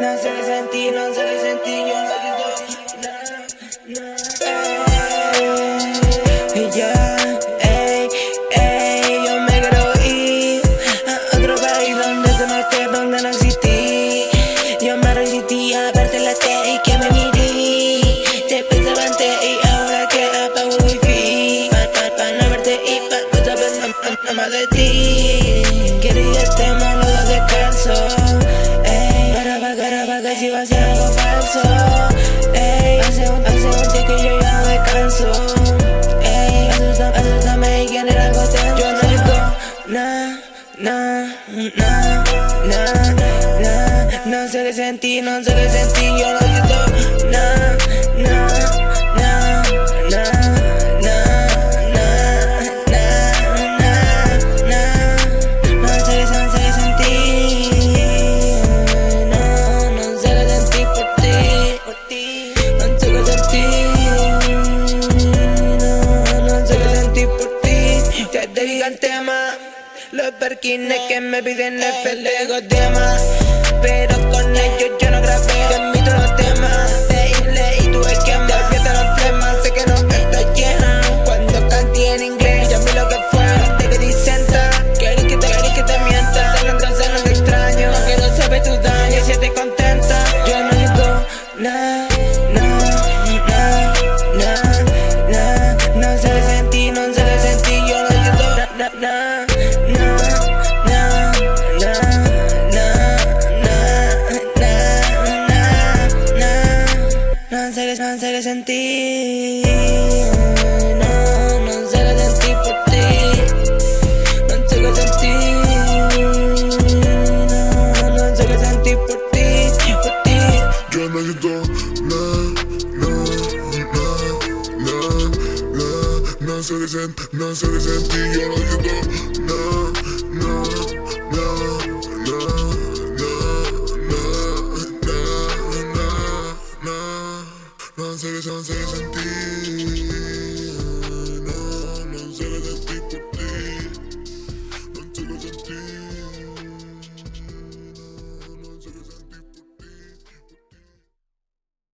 No se sentí, no se sentí, yo no sé Y ya, ey, ey, yo me quiero ir a otro país donde se no donde no existí. Yo me resistí a verte la T y que me mirí. Te pensaba antes y ahora que apago wifi. Pa, pa, no verte y pa, no saber nada más de ti. Quería este malo descanso si va a ser algo falso Ey, hace un, hace un día que yo ya no descanso Ey, asústame, asústame y quién era algo tenso Yo no digo na, na, na, na, na. No sé qué sentí, no sé qué sentí, yo no digo. Na, na, na Los perkines que me piden FLG de más Pero con ellos yo no grabé no sé qué sentir No, no sentir por ti. No sé qué sentir No, no por ti, por ti. Yo no ayudo, no, no, no, no, no No cansé de sentir